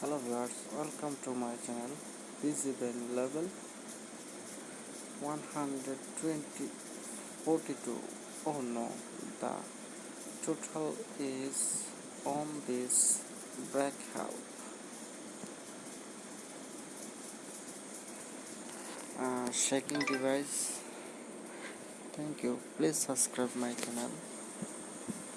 hello viewers welcome to my channel. Visible level 120 oh no the total is on this breakout uh, shaking device. Thank you. Please subscribe my channel.